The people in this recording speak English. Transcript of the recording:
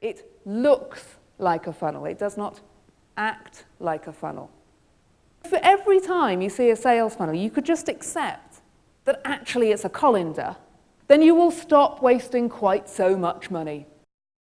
It looks like a funnel. It does not act like a funnel. For every time you see a sales funnel, you could just accept that actually it's a colander, then you will stop wasting quite so much money.